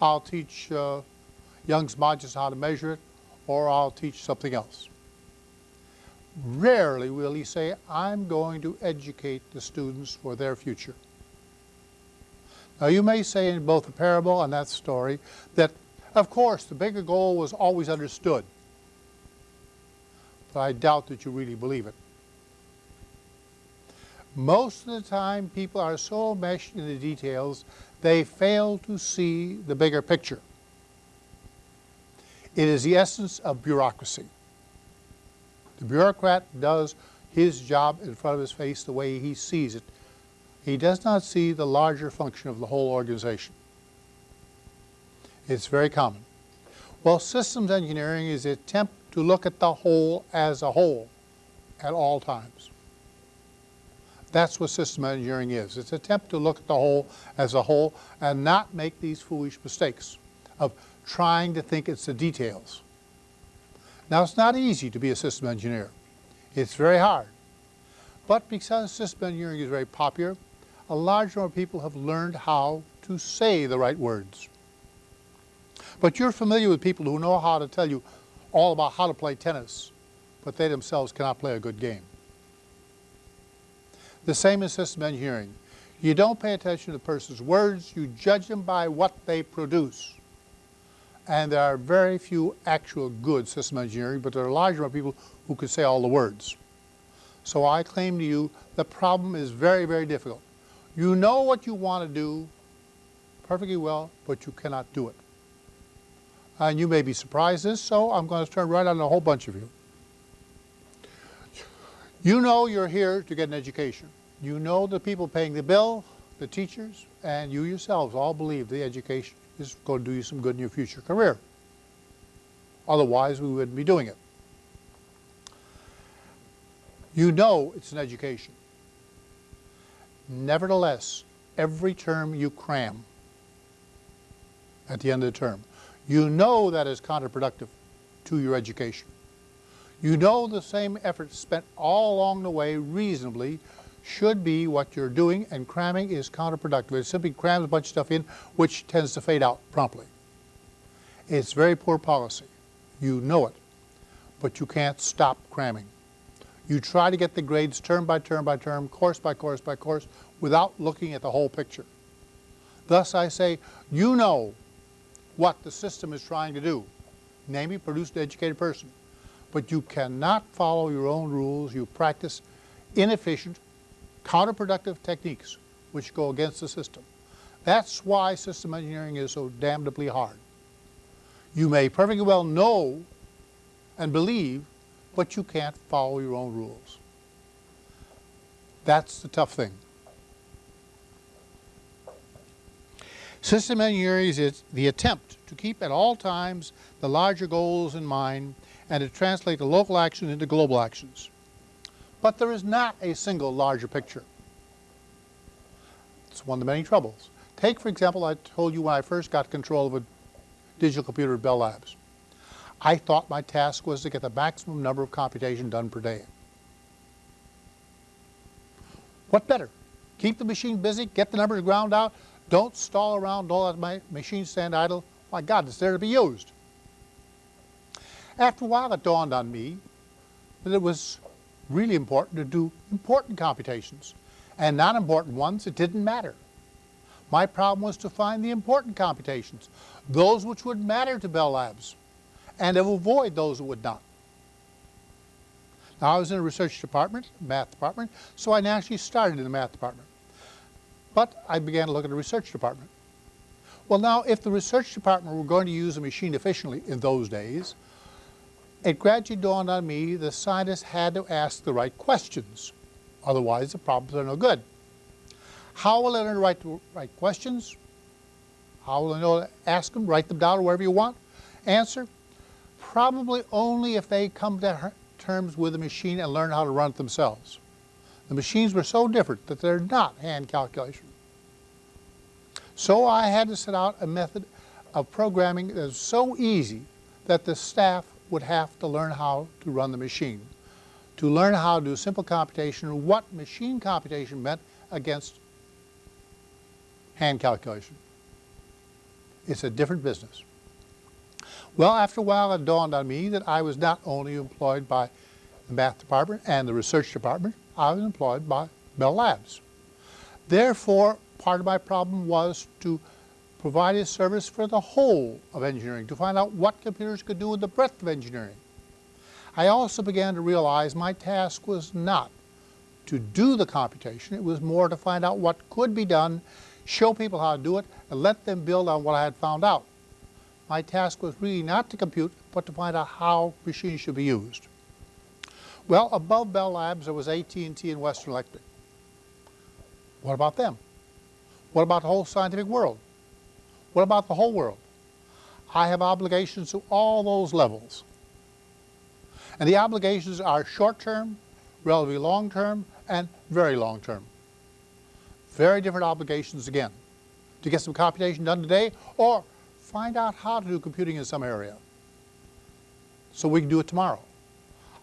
I'll teach uh, Young's modulus how to measure it, or I'll teach something else. Rarely will he say, I'm going to educate the students for their future. Now you may say in both the parable and that story that, of course, the bigger goal was always understood. But I doubt that you really believe it. Most of the time, people are so meshed in the details, they fail to see the bigger picture. It is the essence of bureaucracy. The bureaucrat does his job in front of his face the way he sees it. He does not see the larger function of the whole organization. It's very common. Well, systems engineering is the attempt to look at the whole as a whole at all times. That's what system engineering is. It's an attempt to look at the whole as a whole and not make these foolish mistakes of trying to think it's the details. Now, it's not easy to be a system engineer. It's very hard. But because system engineering is very popular, a large number of people have learned how to say the right words. But you're familiar with people who know how to tell you all about how to play tennis, but they themselves cannot play a good game. The same in system engineering. You don't pay attention to the person's words, you judge them by what they produce. And there are very few actual good system engineering, but there are a large number of people who can say all the words. So I claim to you the problem is very, very difficult. You know what you want to do perfectly well, but you cannot do it. And you may be surprised this, so I'm going to turn right on a whole bunch of you. You know you're here to get an education. You know the people paying the bill, the teachers, and you yourselves all believe the education is going to do you some good in your future career. Otherwise, we wouldn't be doing it. You know it's an education. Nevertheless, every term you cram at the end of the term, you know that is counterproductive to your education. You know the same effort spent all along the way reasonably should be what you're doing and cramming is counterproductive. It simply crams a bunch of stuff in which tends to fade out promptly. It's very poor policy. You know it, but you can't stop cramming. You try to get the grades term by term by term, course by course by course, without looking at the whole picture. Thus I say, you know what the system is trying to do, namely produce an educated person but you cannot follow your own rules. You practice inefficient, counterproductive techniques which go against the system. That's why system engineering is so damnably hard. You may perfectly well know and believe, but you can't follow your own rules. That's the tough thing. System engineering is the attempt to keep at all times the larger goals in mind and to translate the local action into global actions. But there is not a single larger picture. It's one of the many troubles. Take, for example, I told you when I first got control of a digital computer at Bell Labs. I thought my task was to get the maximum number of computation done per day. What better? Keep the machine busy, get the numbers ground out, don't stall around, don't let my machine stand idle. My God, it's there to be used. After a while it dawned on me that it was really important to do important computations and not important ones, it didn't matter. My problem was to find the important computations, those which would matter to Bell Labs, and to avoid those that would not. Now I was in a research department, math department, so I naturally started in the math department. But I began to look at the research department. Well now, if the research department were going to use a machine efficiently in those days, it gradually dawned on me the scientists had to ask the right questions. Otherwise, the problems are no good. How will I learn to write the right questions? How will I know to ask them, write them down, or wherever you want? Answer, probably only if they come to terms with the machine and learn how to run it themselves. The machines were so different that they're not hand calculation. So I had to set out a method of programming that was so easy that the staff would have to learn how to run the machine, to learn how to do simple computation, what machine computation meant against hand calculation. It's a different business. Well, after a while, it dawned on me that I was not only employed by the math department and the research department, I was employed by Bell Labs. Therefore, part of my problem was to provide a service for the whole of engineering, to find out what computers could do with the breadth of engineering. I also began to realize my task was not to do the computation, it was more to find out what could be done, show people how to do it, and let them build on what I had found out. My task was really not to compute, but to find out how machines should be used. Well, above Bell Labs, there was AT&T and Western Electric. What about them? What about the whole scientific world? What about the whole world? I have obligations to all those levels. And the obligations are short-term, relatively long-term, and very long-term. Very different obligations again. To get some computation done today, or find out how to do computing in some area so we can do it tomorrow.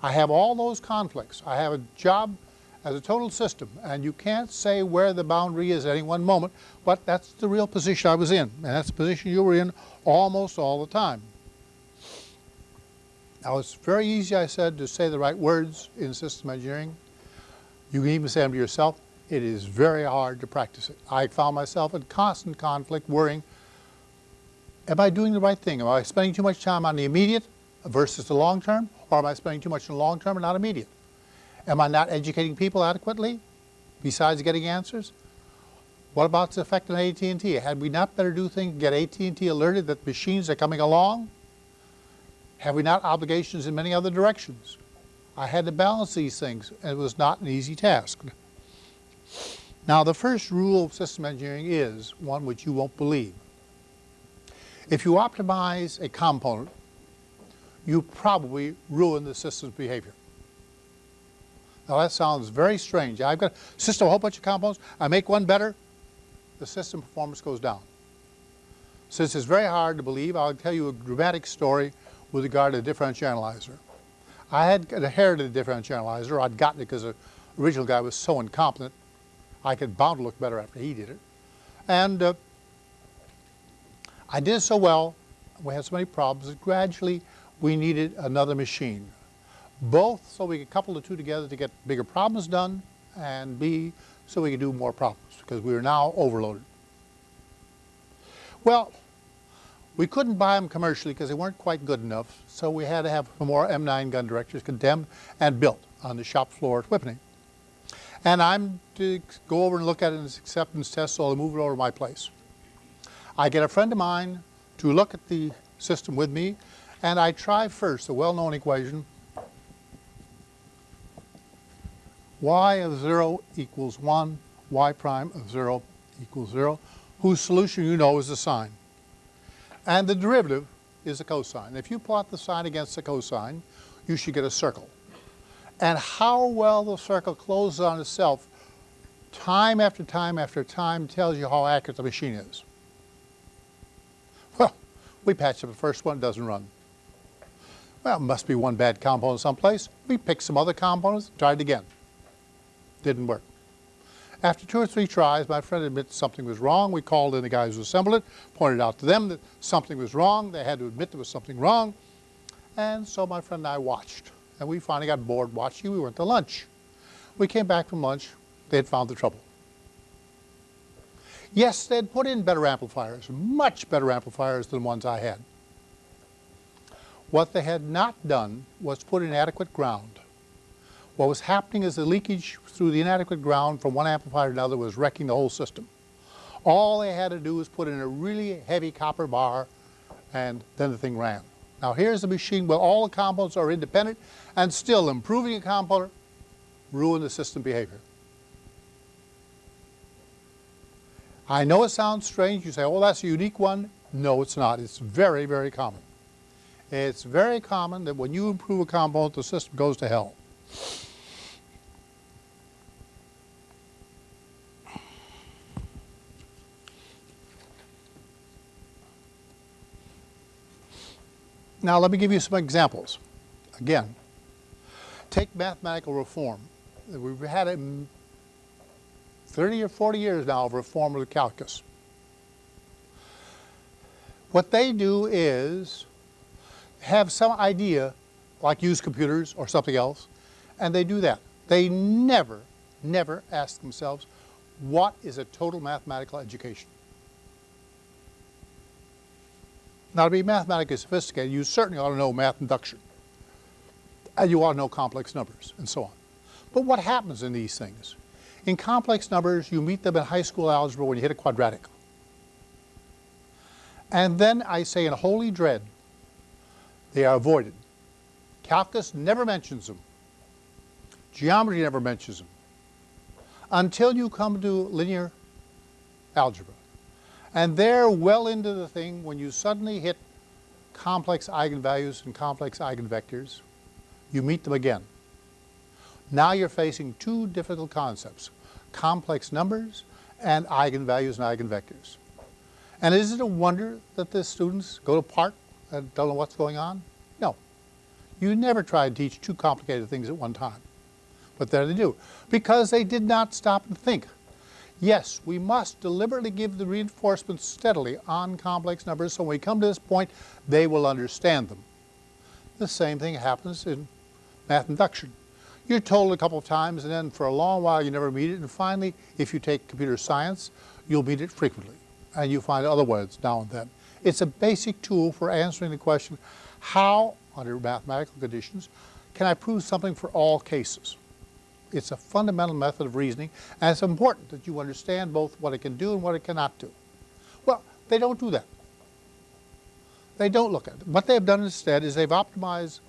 I have all those conflicts. I have a job as a total system, and you can't say where the boundary is at any one moment, but that's the real position I was in, and that's the position you were in almost all the time. Now it's very easy, I said, to say the right words in system engineering. You can even say them to yourself. It is very hard to practice it. I found myself in constant conflict, worrying, am I doing the right thing? Am I spending too much time on the immediate versus the long term, or am I spending too much in the long term and not immediate? Am I not educating people adequately besides getting answers? What about the effect on AT&T? Had we not better do things, get AT&T alerted that machines are coming along? Have we not obligations in many other directions? I had to balance these things, and it was not an easy task. Now, the first rule of system engineering is one which you won't believe. If you optimize a component, you probably ruin the system's behavior. Now that sounds very strange. I've got a system, a whole bunch of components. I make one better, the system performance goes down. Since it's very hard to believe, I'll tell you a dramatic story with regard to the differential analyzer. I had inherited a differential analyzer. I'd gotten it because the original guy was so incompetent. I could bound to look better after he did it. And uh, I did so well, we had so many problems that gradually we needed another machine both so we could couple the two together to get bigger problems done, and B, so we could do more problems, because we were now overloaded. Well, we couldn't buy them commercially because they weren't quite good enough, so we had to have more M9 gun directors condemned and built on the shop floor at Whippany. And I'm to go over and look at it in acceptance test, so I'll move it over to my place. I get a friend of mine to look at the system with me, and I try first the well-known equation y of 0 equals 1, y prime of 0 equals 0, whose solution you know is the sine. And the derivative is the cosine. If you plot the sine against the cosine, you should get a circle. And how well the circle closes on itself time after time after time tells you how accurate the machine is. Well, we patched up the first one, it doesn't run. Well, it must be one bad component someplace. We picked some other components, tried it again didn't work. After two or three tries, my friend admitted something was wrong. We called in the guys who assembled it, pointed out to them that something was wrong. They had to admit there was something wrong. And so my friend and I watched. And we finally got bored watching. We went to lunch. We came back from lunch. They had found the trouble. Yes, they'd put in better amplifiers, much better amplifiers than the ones I had. What they had not done was put in adequate ground. What was happening is the leakage through the inadequate ground from one amplifier to another was wrecking the whole system. All they had to do was put in a really heavy copper bar and then the thing ran. Now here's a machine where all the components are independent and still improving a component ruin the system behavior. I know it sounds strange. You say, oh, that's a unique one. No, it's not. It's very, very common. It's very common that when you improve a component, the system goes to hell. Now let me give you some examples. Again, take mathematical reform. We've had it 30 or 40 years now of reform of the calculus. What they do is have some idea, like use computers or something else, and they do that. They never, never ask themselves, what is a total mathematical education? Now, to be mathematically sophisticated, you certainly ought to know math induction. And you ought to know complex numbers, and so on. But what happens in these things? In complex numbers, you meet them in high school algebra when you hit a quadratic. And then I say in holy dread, they are avoided. Calculus never mentions them. Geometry never mentions them. Until you come to linear algebra. And there, well into the thing, when you suddenly hit complex eigenvalues and complex eigenvectors, you meet them again. Now you're facing two difficult concepts, complex numbers and eigenvalues and eigenvectors. And is it a wonder that the students go to park and don't know what's going on? No. You never try to teach two complicated things at one time. But there they do, because they did not stop and think. Yes, we must deliberately give the reinforcements steadily on complex numbers so when we come to this point, they will understand them. The same thing happens in math induction. You're told a couple of times and then for a long while you never meet it and finally, if you take computer science, you'll meet it frequently and you find other words now and then. It's a basic tool for answering the question, how, under mathematical conditions, can I prove something for all cases? It's a fundamental method of reasoning, and it's important that you understand both what it can do and what it cannot do. Well, they don't do that. They don't look at it. What they've done instead is they've optimized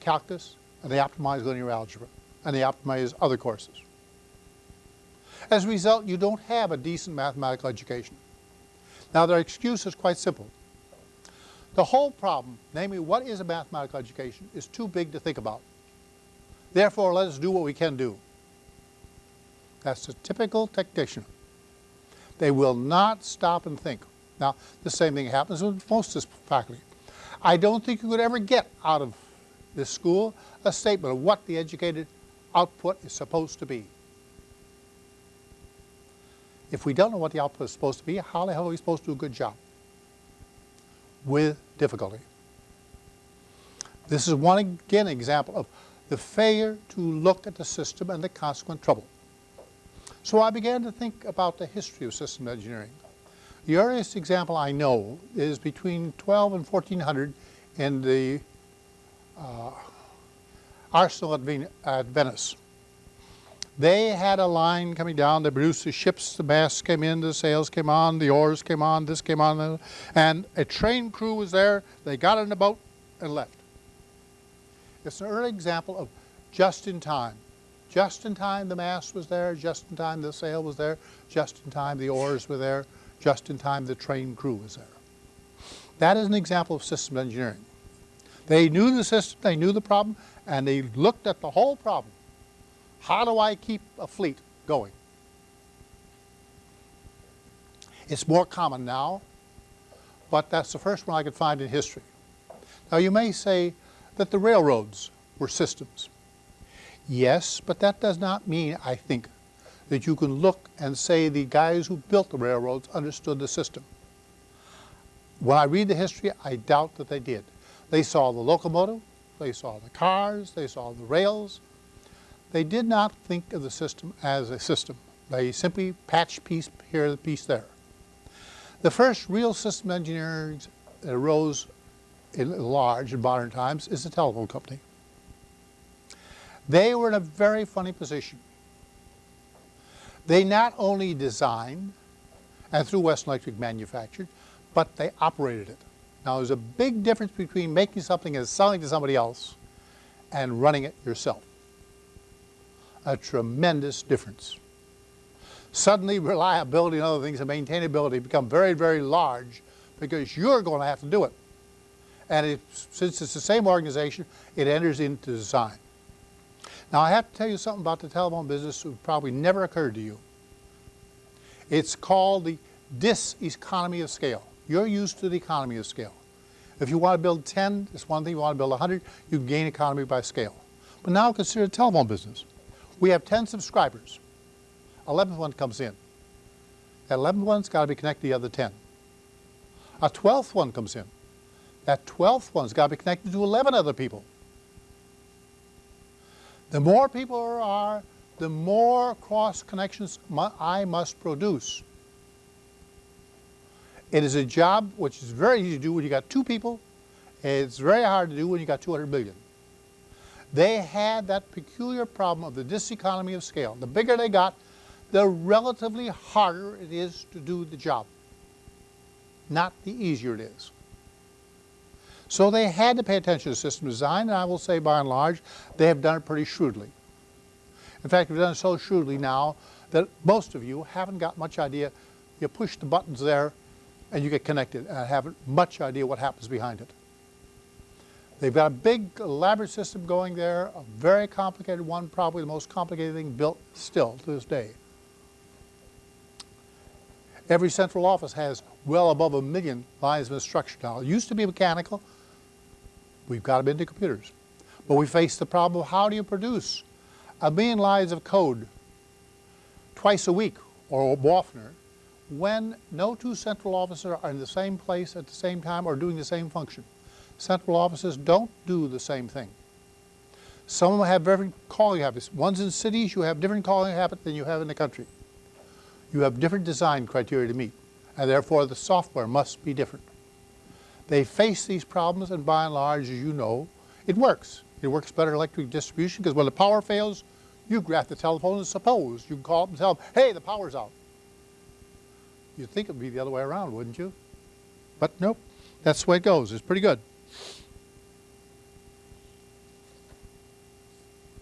calculus, and they optimize linear algebra, and they optimize other courses. As a result, you don't have a decent mathematical education. Now, their excuse is quite simple. The whole problem, namely what is a mathematical education, is too big to think about. Therefore, let us do what we can do. That's the typical technician. They will not stop and think. Now, the same thing happens with most of this faculty. I don't think you could ever get out of this school a statement of what the educated output is supposed to be. If we don't know what the output is supposed to be, how the hell are we supposed to do a good job? With difficulty. This is one, again, example of the failure to look at the system and the consequent trouble. So I began to think about the history of system engineering. The earliest example I know is between 12 and 1400 in the uh, arsenal at, Ven at, Venice. They had a line coming down, they produced the ships, the masts came in, the sails came on, the oars came on, this came on, and a train crew was there, they got in the boat and left. It's an early example of just in time. Just in time the mast was there, just in time the sail was there, just in time the oars were there, just in time the train crew was there. That is an example of systems engineering. They knew the system, they knew the problem, and they looked at the whole problem. How do I keep a fleet going? It's more common now, but that's the first one I could find in history. Now you may say, that the railroads were systems. Yes, but that does not mean, I think, that you can look and say the guys who built the railroads understood the system. When I read the history, I doubt that they did. They saw the locomotive, they saw the cars, they saw the rails. They did not think of the system as a system. They simply patched piece here, piece there. The first real system engineering arose large in modern times is the telephone company. They were in a very funny position. They not only designed and through Western Electric manufactured, but they operated it. Now there's a big difference between making something and selling to somebody else and running it yourself. A tremendous difference. Suddenly reliability and other things and maintainability become very, very large because you're going to have to do it. And it, since it's the same organization, it enters into design. Now I have to tell you something about the telephone business that probably never occurred to you. It's called the diseconomy of scale. You're used to the economy of scale. If you want to build 10, it's one thing. If You want to build 100, you gain economy by scale. But now consider the telephone business. We have 10 subscribers. 11th one comes in. That 11th one's got to be connected to the other 10. A 12th one comes in. That 12th one's got to be connected to 11 other people. The more people there are, the more cross connections I must produce. It is a job which is very easy to do when you got two people. It's very hard to do when you got 200 million. They had that peculiar problem of the diseconomy of scale. The bigger they got, the relatively harder it is to do the job, not the easier it is. So they had to pay attention to system design, and I will say by and large, they have done it pretty shrewdly. In fact, they've done it so shrewdly now that most of you haven't got much idea. You push the buttons there and you get connected and haven't much idea what happens behind it. They've got a big elaborate system going there, a very complicated one, probably the most complicated thing built still to this day. Every central office has well above a million lines of instruction now. It used to be mechanical, We've got them into computers. But we face the problem of how do you produce a million lines of code twice a week or oftener when no two central offices are in the same place at the same time or doing the same function. Central offices don't do the same thing. Some of them have different calling habits. Ones in cities, you have different calling habits than you have in the country. You have different design criteria to meet, and therefore the software must be different. They face these problems, and by and large, as you know, it works. It works better electric distribution because when the power fails, you grab the telephone and suppose you can call up and tell them, hey, the power's out. You'd think it would be the other way around, wouldn't you? But nope, that's the way it goes. It's pretty good.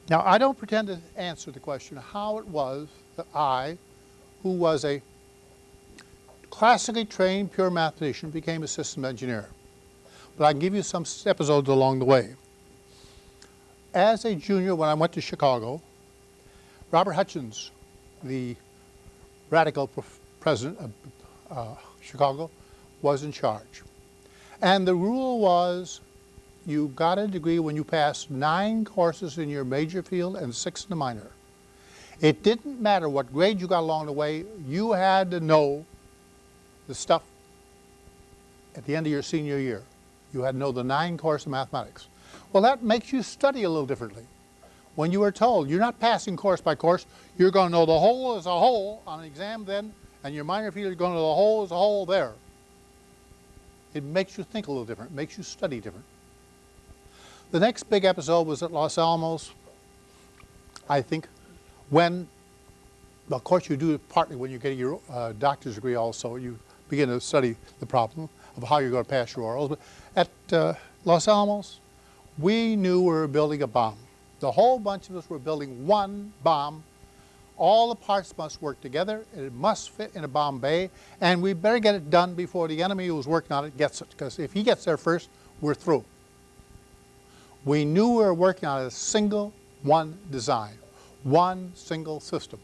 Now, I don't pretend to answer the question how it was that I, who was a classically trained pure mathematician, became a system engineer but I can give you some episodes along the way. As a junior, when I went to Chicago, Robert Hutchins, the radical president of uh, Chicago, was in charge. And the rule was you got a degree when you passed nine courses in your major field and six in the minor. It didn't matter what grade you got along the way, you had to know the stuff at the end of your senior year. You had to know the nine course of mathematics. Well, that makes you study a little differently. When you are told you're not passing course by course, you're going to know the whole as a whole on an exam then, and your minor field, you're going to know the whole as a whole there. It makes you think a little different, makes you study different. The next big episode was at Los Alamos, I think, when, of course you do it partly when you get your uh, doctor's degree also, you begin to study the problem of how you're going to pass your orals. But at uh, Los Alamos, we knew we were building a bomb. The whole bunch of us were building one bomb. All the parts must work together. It must fit in a bomb bay. And we better get it done before the enemy who's working on it gets it. Because if he gets there first, we're through. We knew we were working on a single one design, one single system.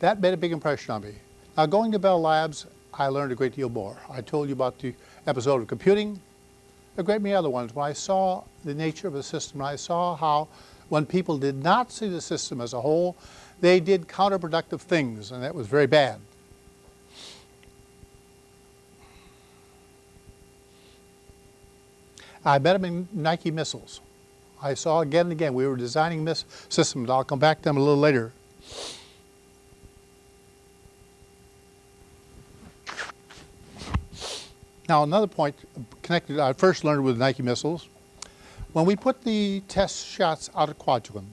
That made a big impression on me. Now going to Bell Labs, I learned a great deal more. I told you about the episode of computing, a great many other ones, when I saw the nature of the system, I saw how when people did not see the system as a whole, they did counterproductive things, and that was very bad. I met them in Nike missiles. I saw again and again, we were designing systems. I'll come back to them a little later. Now another point connected, I first learned with Nike missiles. When we put the test shots out at Kwajalein,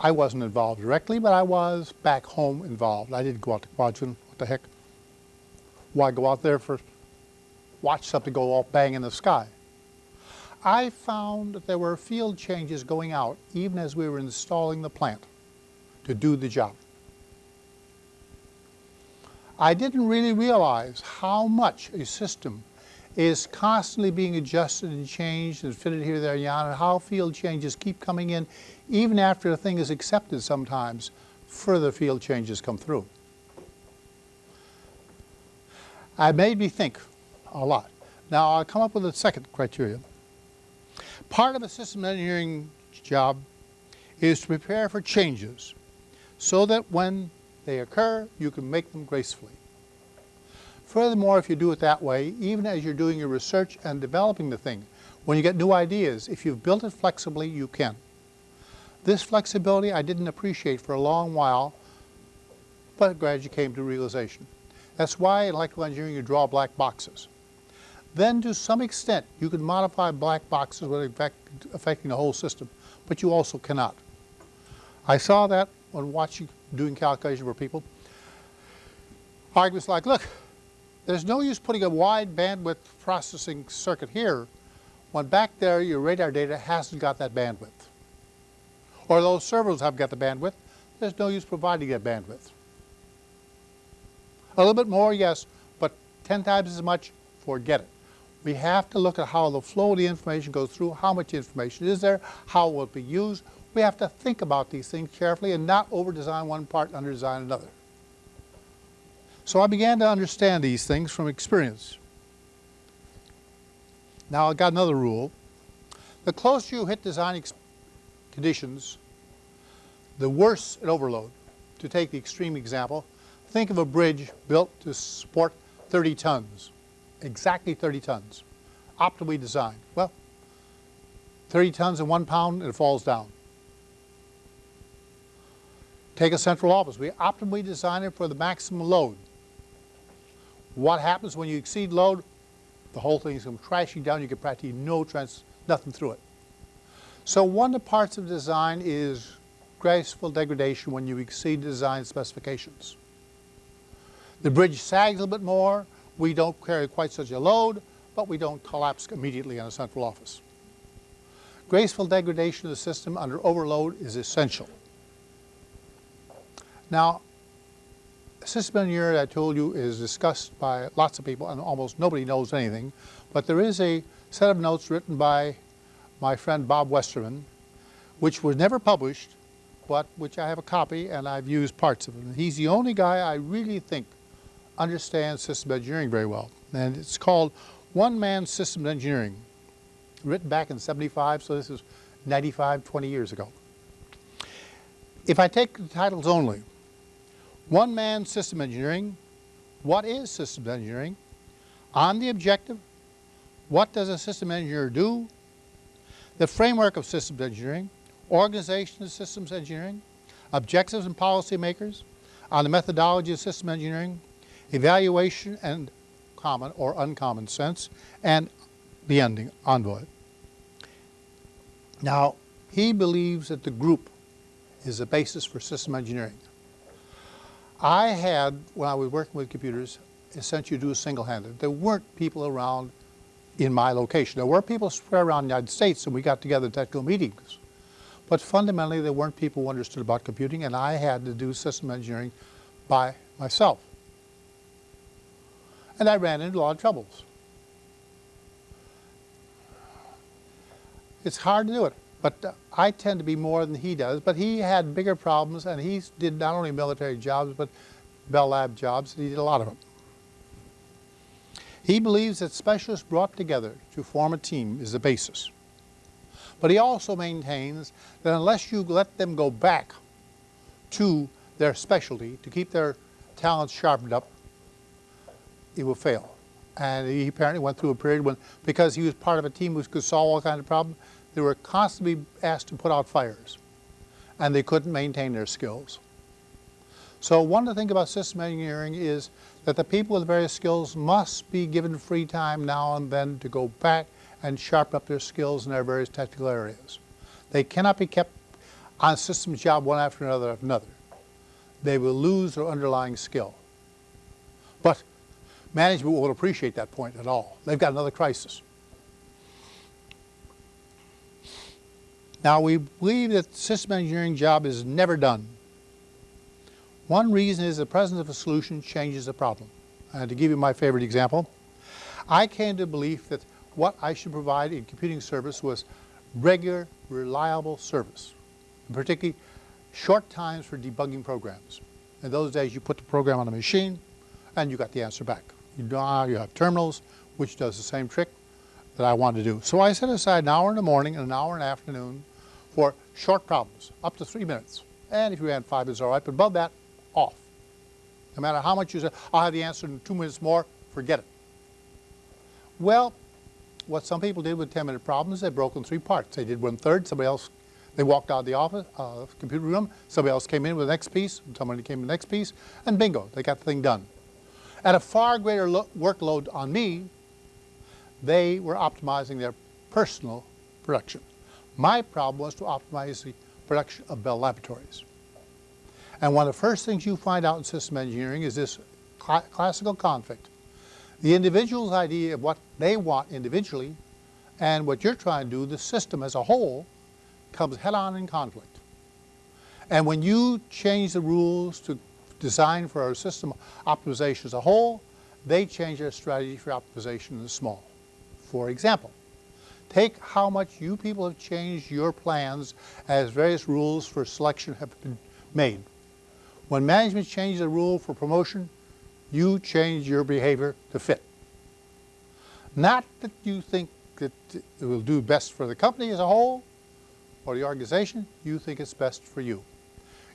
I wasn't involved directly, but I was back home involved. I didn't go out to Kwajalein, what the heck. Why go out there for, watch something go all bang in the sky? I found that there were field changes going out even as we were installing the plant to do the job. I didn't really realize how much a system is constantly being adjusted and changed and fitted here, there, and yon, and how field changes keep coming in. Even after a thing is accepted sometimes, further field changes come through. It made me think a lot. Now I'll come up with a second criteria. Part of a system engineering job is to prepare for changes so that when they occur, you can make them gracefully. Furthermore, if you do it that way, even as you're doing your research and developing the thing, when you get new ideas, if you've built it flexibly, you can. This flexibility I didn't appreciate for a long while, but gradually came to realization. That's why in electrical engineering you draw black boxes. Then to some extent you can modify black boxes without affecting the whole system, but you also cannot. I saw that when watching, doing calculation for people. Arguments like, look, there's no use putting a wide bandwidth processing circuit here when back there your radar data hasn't got that bandwidth. Or those servers have got the bandwidth, there's no use providing that bandwidth. A little bit more, yes, but 10 times as much, forget it. We have to look at how the flow of the information goes through, how much information is there, how will it be used. We have to think about these things carefully and not over-design one part and under-design another. So I began to understand these things from experience. Now I've got another rule. The closer you hit design conditions, the worse it overload. To take the extreme example, think of a bridge built to support 30 tons, exactly 30 tons, optimally designed. Well, 30 tons and one pound, it falls down. Take a central office. We optimally design it for the maximum load. What happens when you exceed load? The whole thing is going crashing down. You get practically no trans, nothing through it. So one of the parts of design is graceful degradation when you exceed design specifications. The bridge sags a little bit more. We don't carry quite such a load, but we don't collapse immediately on a central office. Graceful degradation of the system under overload is essential. Now, system engineering, I told you, is discussed by lots of people and almost nobody knows anything. But there is a set of notes written by my friend Bob Westerman, which was never published, but which I have a copy and I've used parts of it. He's the only guy I really think understands system engineering very well. And it's called One Man Systems Engineering, written back in 75, so this is 95, 20 years ago. If I take the titles only, one man system engineering. What is systems engineering? On the objective, what does a system engineer do? The framework of systems engineering, organization of systems engineering, objectives and policymakers, on the methodology of system engineering, evaluation and common or uncommon sense, and the ending, envoy. Now, he believes that the group is the basis for system engineering. I had, when I was working with computers, essentially do single-handed. There weren't people around in my location. There were people spread around the United States and we got together at technical meetings. But fundamentally, there weren't people who understood about computing and I had to do system engineering by myself. And I ran into a lot of troubles. It's hard to do it. But uh, I tend to be more than he does. But he had bigger problems, and he did not only military jobs, but Bell Lab jobs. And he did a lot of them. He believes that specialists brought together to form a team is the basis. But he also maintains that unless you let them go back to their specialty to keep their talents sharpened up, it will fail. And he apparently went through a period when, because he was part of a team who could solve all kinds of problems, they were constantly asked to put out fires and they couldn't maintain their skills. So one of the things about system engineering is that the people with various skills must be given free time now and then to go back and sharpen up their skills in their various technical areas. They cannot be kept on a systems job one after another after another. They will lose their underlying skill. But management won't appreciate that point at all. They've got another crisis. Now we believe that the system engineering job is never done. One reason is the presence of a solution changes the problem. And to give you my favorite example, I came to the belief that what I should provide in computing service was regular, reliable service, particularly short times for debugging programs. In those days, you put the program on a machine, and you got the answer back. You now ah, you have terminals, which does the same trick that I wanted to do. So I set aside an hour in the morning and an hour in the afternoon for short problems, up to three minutes. And if you had five, it's all right, but above that, off. No matter how much you say, I'll have the answer in two minutes more, forget it. Well, what some people did with 10-minute problems, they broke in three parts. They did one third, somebody else, they walked out of the office, uh, computer room, somebody else came in with the next piece, somebody came in the next piece, and bingo, they got the thing done. At a far greater workload on me, they were optimizing their personal production. My problem was to optimize the production of Bell Laboratories. And one of the first things you find out in system engineering is this cl classical conflict. The individual's idea of what they want individually and what you're trying to do, the system as a whole, comes head-on in conflict. And when you change the rules to design for our system optimization as a whole, they change their strategy for optimization in the small. For example, take how much you people have changed your plans as various rules for selection have been made. When management changes a rule for promotion, you change your behavior to fit. Not that you think that it will do best for the company as a whole or the organization, you think it's best for you.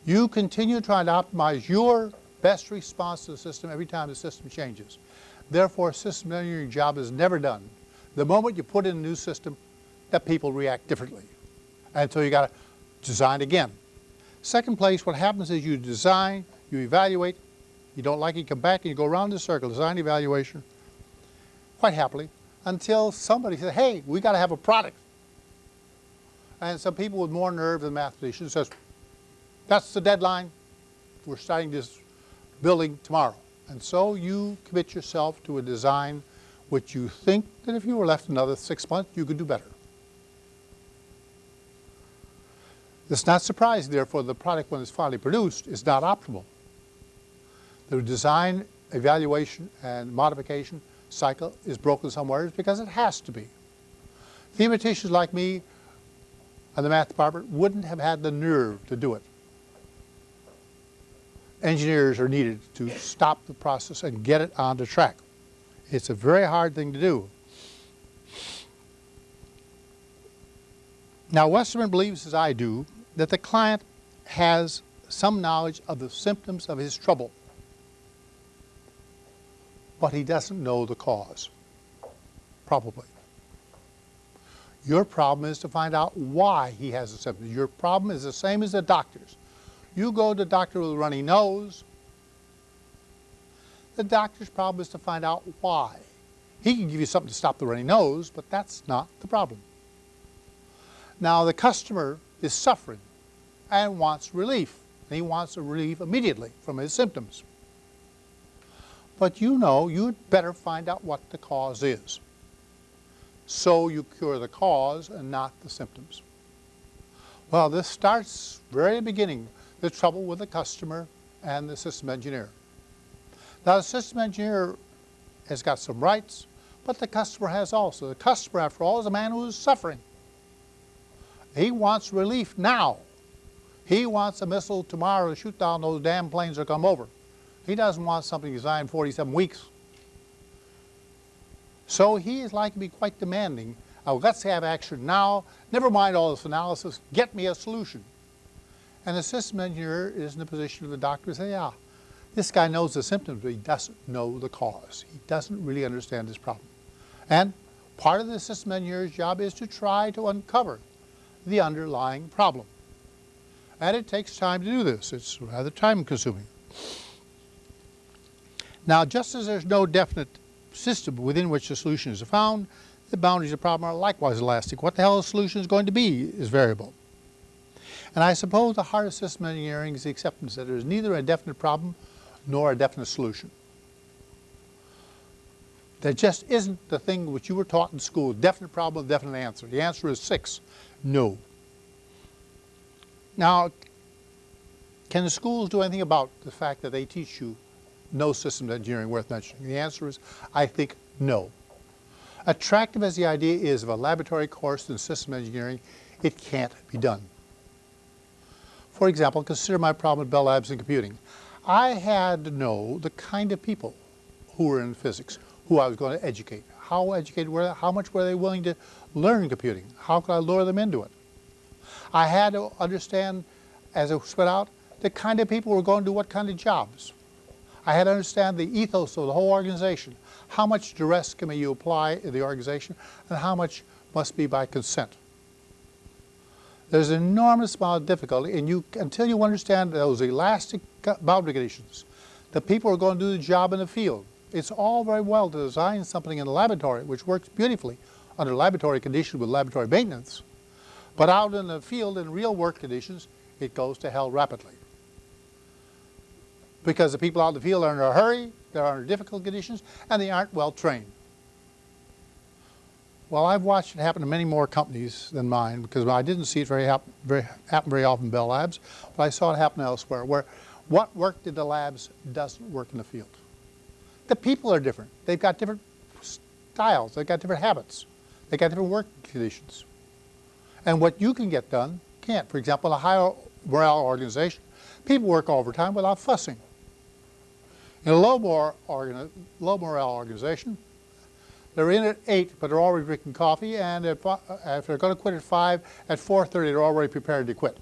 You continue trying to optimize your best response to the system every time the system changes. Therefore, system engineering job is never done. The moment you put in a new system, that people react differently. And so you got to design again. Second place, what happens is you design, you evaluate, you don't like it, you come back and you go around the circle, design evaluation, quite happily, until somebody says, hey, we got to have a product. And some people with more nerve than mathematicians says, that's the deadline. We're starting this building tomorrow. And so you commit yourself to a design which you think that if you were left another six months, you could do better. It's not surprising, therefore, the product when it's finally produced is not optimal. The design, evaluation, and modification cycle is broken somewhere because it has to be. Theoreticians like me and the math department wouldn't have had the nerve to do it. Engineers are needed to stop the process and get it on the track. It's a very hard thing to do. Now, Westerman believes, as I do, that the client has some knowledge of the symptoms of his trouble, but he doesn't know the cause, probably. Your problem is to find out why he has the symptoms. Your problem is the same as the doctor's. You go to the doctor with a runny nose, the doctor's problem is to find out why. He can give you something to stop the runny nose, but that's not the problem. Now the customer is suffering and wants relief. And he wants relief immediately from his symptoms. But you know you'd better find out what the cause is. So you cure the cause and not the symptoms. Well, this starts very beginning, the trouble with the customer and the system engineer. Now, the system engineer has got some rights, but the customer has also. The customer, after all, is a man who is suffering. He wants relief now. He wants a missile tomorrow to shoot down those damn planes that come over. He doesn't want something designed 47 weeks. So he is likely to be quite demanding. Let's have action now. Never mind all this analysis. Get me a solution. And the system engineer is in the position of the doctor to say, yeah, this guy knows the symptoms, but he doesn't know the cause. He doesn't really understand his problem. And part of the system engineer's job is to try to uncover the underlying problem. And it takes time to do this. It's rather time consuming. Now, just as there's no definite system within which the solution is found, the boundaries of the problem are likewise elastic. What the hell the solution is going to be is variable. And I suppose the heart of system engineering is the acceptance that there is neither a definite problem nor a definite solution. There just isn't the thing which you were taught in school, definite problem, definite answer. The answer is six, no. Now, can the schools do anything about the fact that they teach you no systems engineering worth mentioning? The answer is, I think, no. Attractive as the idea is of a laboratory course in system engineering, it can't be done. For example, consider my problem at Bell Labs in computing. I had to know the kind of people who were in physics, who I was going to educate. How educated were they? How much were they willing to learn computing? How could I lure them into it? I had to understand, as it spread out, the kind of people who were going to do what kind of jobs. I had to understand the ethos of the whole organization. How much duress can you apply in the organization and how much must be by consent. There's an enormous amount of difficulty and you, until you understand those elastic boundary conditions, the people are going to do the job in the field. It's all very well to design something in the laboratory, which works beautifully under laboratory conditions with laboratory maintenance. But out in the field in real work conditions, it goes to hell rapidly. Because the people out in the field are in a hurry, they're under difficult conditions, and they aren't well trained. Well, I've watched it happen to many more companies than mine because I didn't see it very happen very, happen very often in Bell Labs, but I saw it happen elsewhere where what worked in the labs doesn't work in the field. The people are different. They've got different styles. They've got different habits. They've got different work conditions. And what you can get done can't. For example, in a high morale organization, people work overtime without fussing. In a low, more low morale organization, they're in at 8, but they're already drinking coffee, and if, uh, if they're going to quit at 5, at 4.30 they're already prepared to quit,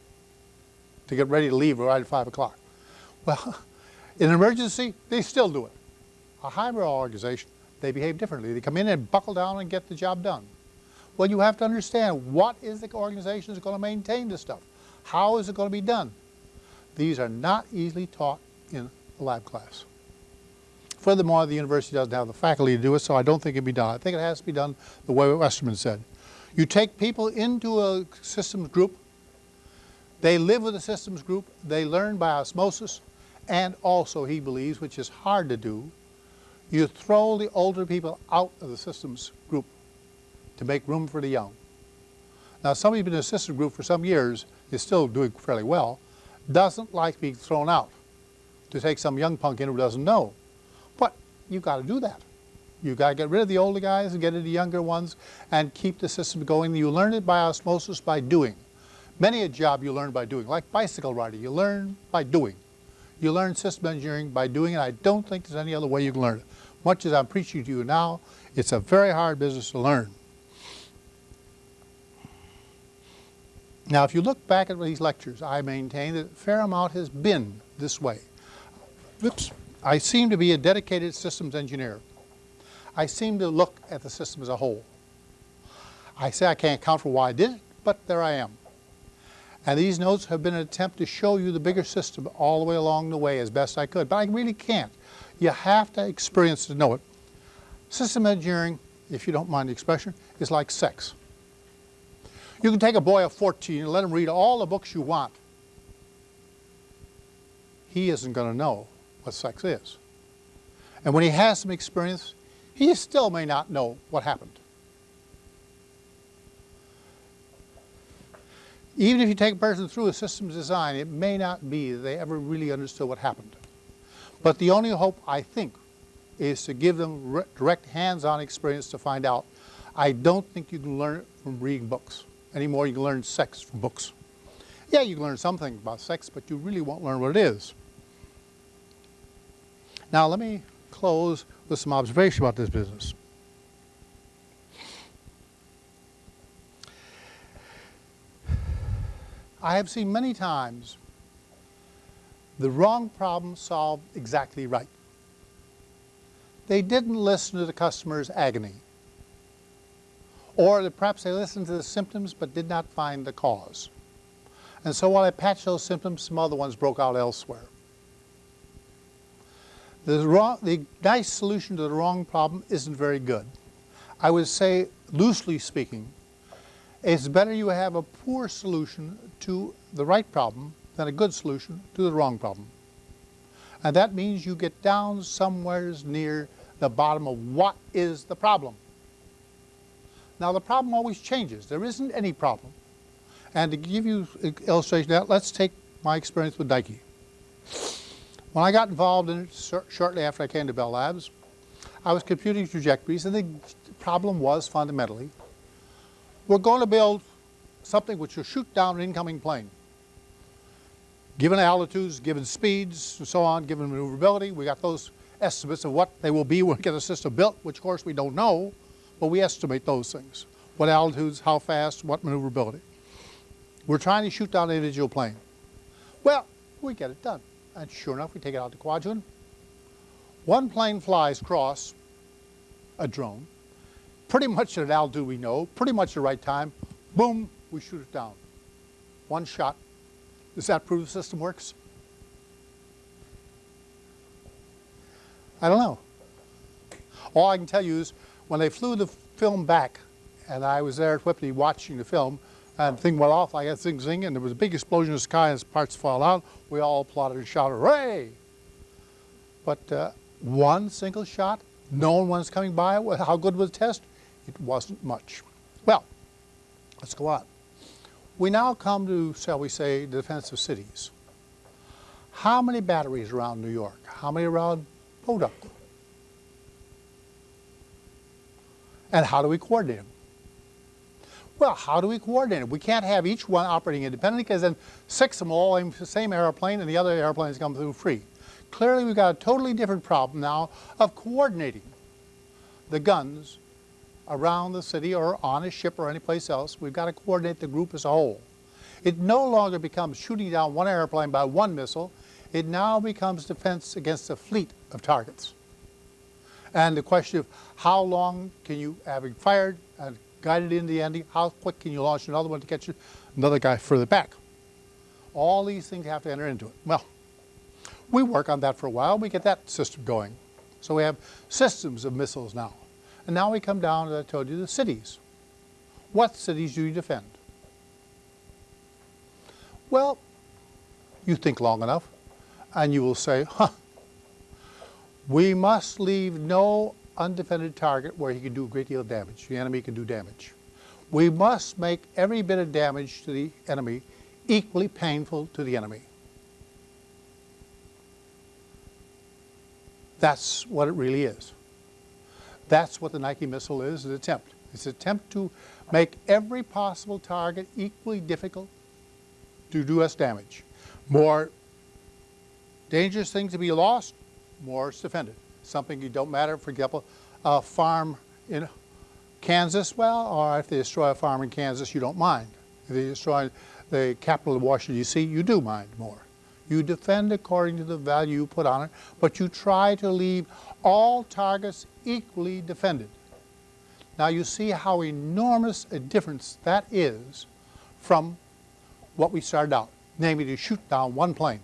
to get ready to leave right at 5 o'clock. Well, in an emergency, they still do it. A morale organization, they behave differently. They come in and buckle down and get the job done. Well, you have to understand what is the organization that's going to maintain this stuff? How is it going to be done? These are not easily taught in a lab class. Furthermore, the university doesn't have the faculty to do it, so I don't think it can be done. I think it has to be done the way Westerman said. You take people into a systems group, they live with the systems group, they learn by osmosis, and also, he believes, which is hard to do, you throw the older people out of the systems group to make room for the young. Now, somebody who's been in a systems group for some years is still doing fairly well, doesn't like being thrown out to take some young punk in who doesn't know you've got to do that. You've got to get rid of the older guys and get into the younger ones and keep the system going. You learn it by osmosis by doing. Many a job you learn by doing, like bicycle riding, you learn by doing. You learn system engineering by doing, and I don't think there's any other way you can learn it. Much as I'm preaching to you now, it's a very hard business to learn. Now, if you look back at these lectures, I maintain that a fair amount has been this way. Oops. I seem to be a dedicated systems engineer. I seem to look at the system as a whole. I say I can't account for why I did it, but there I am. And these notes have been an attempt to show you the bigger system all the way along the way as best I could, but I really can't. You have to experience to know it. System engineering, if you don't mind the expression, is like sex. You can take a boy of 14 and let him read all the books you want. He isn't going to know what sex is. And when he has some experience, he still may not know what happened. Even if you take a person through a systems design, it may not be that they ever really understood what happened. But the only hope, I think, is to give them direct hands-on experience to find out. I don't think you can learn it from reading books anymore. You can learn sex from books. Yeah, you can learn something about sex, but you really won't learn what it is. Now let me close with some observation about this business. I have seen many times the wrong problem solved exactly right. They didn't listen to the customer's agony. Or perhaps they listened to the symptoms but did not find the cause. And so while I patched those symptoms, some other ones broke out elsewhere. The, wrong, the nice solution to the wrong problem isn't very good. I would say, loosely speaking, it's better you have a poor solution to the right problem than a good solution to the wrong problem. And that means you get down somewheres near the bottom of what is the problem. Now the problem always changes. There isn't any problem. And to give you an illustration of that, let's take my experience with Nike. When I got involved in it shortly after I came to Bell Labs, I was computing trajectories and the problem was fundamentally, we're going to build something which will shoot down an incoming plane. Given altitudes, given speeds, and so on, given maneuverability, we got those estimates of what they will be when we get a system built, which of course we don't know, but we estimate those things. What altitudes, how fast, what maneuverability. We're trying to shoot down an individual plane. Well, we get it done. And sure enough, we take it out to Kwajalein. One plane flies across a drone, pretty much at an altitude we know, pretty much the right time, boom, we shoot it down. One shot. Does that prove the system works? I don't know. All I can tell you is when they flew the film back, and I was there at Whippany watching the film, and the thing went off like a zing zing, and there was a big explosion in the sky and parts fall out. We all applauded and shouted, hooray! But uh, one single shot, no one was coming by. How good was the test? It wasn't much. Well, let's go on. We now come to, shall we say, the defense of cities. How many batteries around New York? How many around Podunk? And how do we coordinate them? Well, how do we coordinate it? We can't have each one operating independently because then six of them all aim the same airplane and the other airplanes come through free. Clearly we've got a totally different problem now of coordinating the guns around the city or on a ship or anyplace else. We've got to coordinate the group as a whole. It no longer becomes shooting down one airplane by one missile. It now becomes defense against a fleet of targets. And the question of how long can you, having fired and guided into the ending, how quick can you launch another one to catch another guy further back? All these things have to enter into it. Well, we work on that for a while. We get that system going. So we have systems of missiles now. And now we come down, as I told you, the cities. What cities do you defend? Well, you think long enough, and you will say, huh, we must leave no undefended target where he can do a great deal of damage. The enemy can do damage. We must make every bit of damage to the enemy equally painful to the enemy. That's what it really is. That's what the Nike missile is, an attempt. It's an attempt to make every possible target equally difficult to do us damage. More dangerous things to be lost, more is defended. Something you don't matter, for example, a farm in Kansas, well, or if they destroy a farm in Kansas, you don't mind. If they destroy the capital of Washington, D.C., you do mind more. You defend according to the value you put on it, but you try to leave all targets equally defended. Now you see how enormous a difference that is from what we started out, namely to shoot down one plane.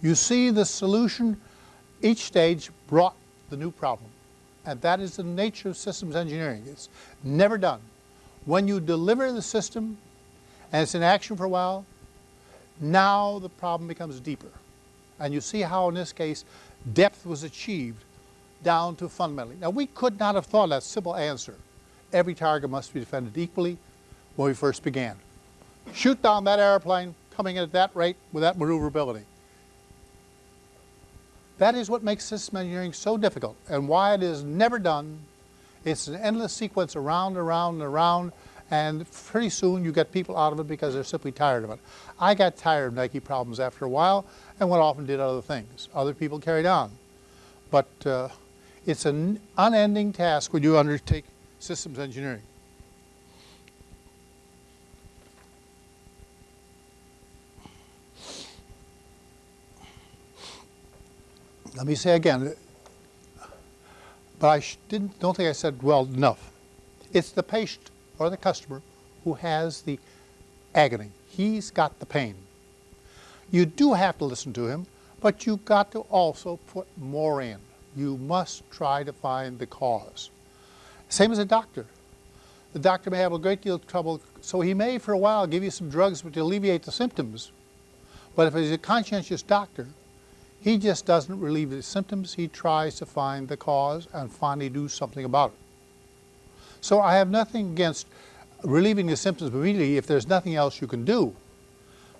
You see the solution, each stage brought the new problem. And that is the nature of systems engineering. It's never done. When you deliver the system and it's in action for a while, now the problem becomes deeper. And you see how in this case depth was achieved down to fundamentally. Now we could not have thought that simple answer. Every target must be defended equally when we first began. Shoot down that airplane coming in at that rate with that maneuverability. That is what makes system engineering so difficult and why it is never done. It's an endless sequence around, around, and around, and pretty soon you get people out of it because they're simply tired of it. I got tired of Nike problems after a while and went off and did other things. Other people carried on. But uh, it's an unending task when you undertake systems engineering. Let me say again, but I didn't, don't think I said well enough. It's the patient or the customer who has the agony. He's got the pain. You do have to listen to him, but you've got to also put more in. You must try to find the cause. Same as a doctor. The doctor may have a great deal of trouble, so he may for a while give you some drugs to alleviate the symptoms. But if he's a conscientious doctor, he just doesn't relieve the symptoms. He tries to find the cause and finally do something about it. So I have nothing against relieving the symptoms immediately if there's nothing else you can do.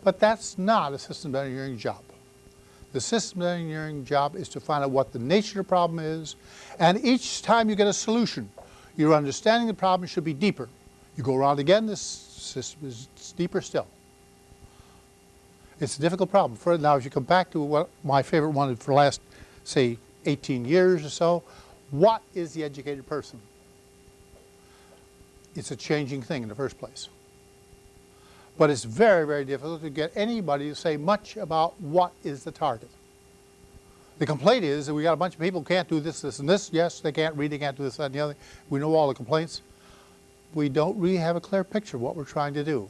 But that's not a systems engineering job. The systems engineering job is to find out what the nature of the problem is, and each time you get a solution, your understanding of the problem should be deeper. You go around again, this system is deeper still. It's a difficult problem. For now, if you come back to what my favorite one for the last, say, 18 years or so, what is the educated person? It's a changing thing in the first place. But it's very, very difficult to get anybody to say much about what is the target. The complaint is that we got a bunch of people who can't do this, this, and this. Yes, they can't read, they can't do this, that, and the other. We know all the complaints. We don't really have a clear picture of what we're trying to do.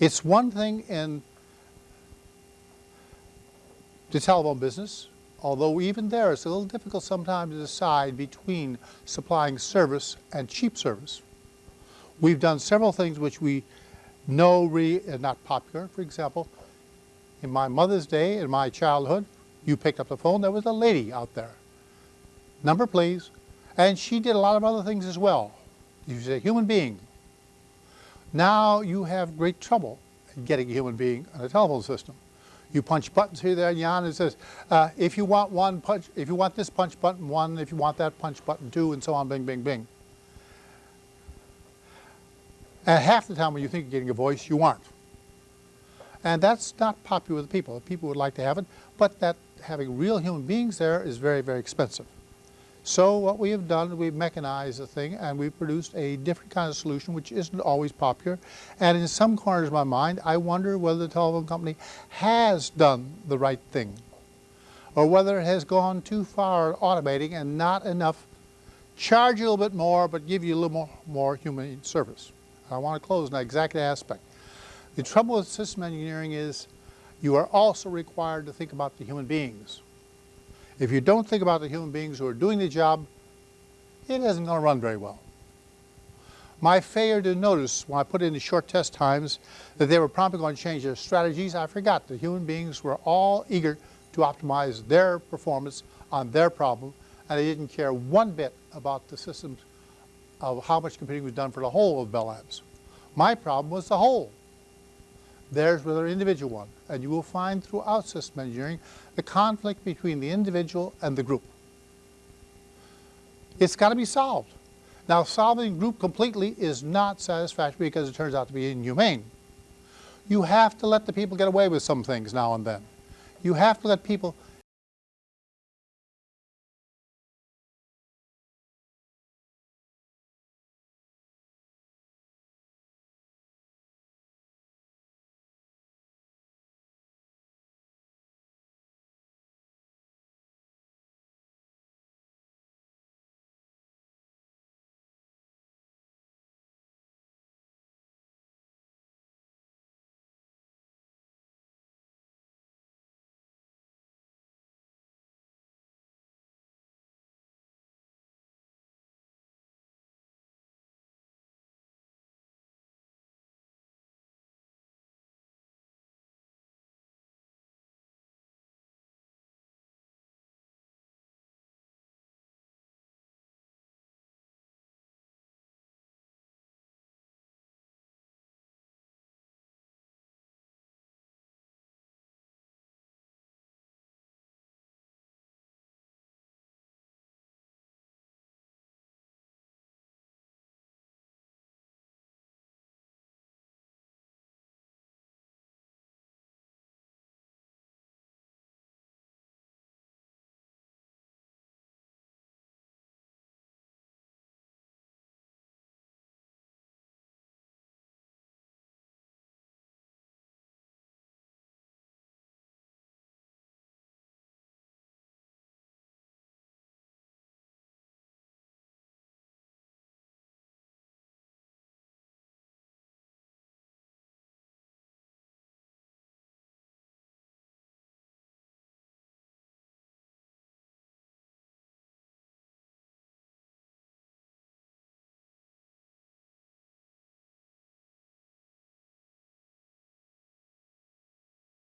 It's one thing in the telephone business, although even there it's a little difficult sometimes to decide between supplying service and cheap service. We've done several things which we know really are uh, not popular. For example, in my mother's day, in my childhood, you picked up the phone, there was a lady out there. Number please. And she did a lot of other things as well. She's a human being. Now you have great trouble getting a human being on a telephone system. You punch buttons here, there, and yon, it says, uh, if you want one punch, if you want this punch button one, if you want that punch button two, and so on, bing, bing, bing. And half the time when you think you're getting a voice, you aren't. And that's not popular with people. People would like to have it, but that having real human beings there is very, very expensive. So what we have done, we've mechanized the thing and we've produced a different kind of solution which isn't always popular. And in some corners of my mind, I wonder whether the telephone company has done the right thing or whether it has gone too far automating and not enough charge you a little bit more but give you a little more, more human service. I want to close on that exact aspect. The trouble with system engineering is you are also required to think about the human beings. If you don't think about the human beings who are doing the job, it isn't going to run very well. My failure to notice when I put in the short test times that they were promptly going to change their strategies, I forgot the human beings were all eager to optimize their performance on their problem, and they didn't care one bit about the systems of how much computing was done for the whole of Bell Labs. My problem was the whole. Theirs with their individual one. And you will find throughout system engineering the conflict between the individual and the group. It's got to be solved. Now, solving group completely is not satisfactory because it turns out to be inhumane. You have to let the people get away with some things now and then. You have to let people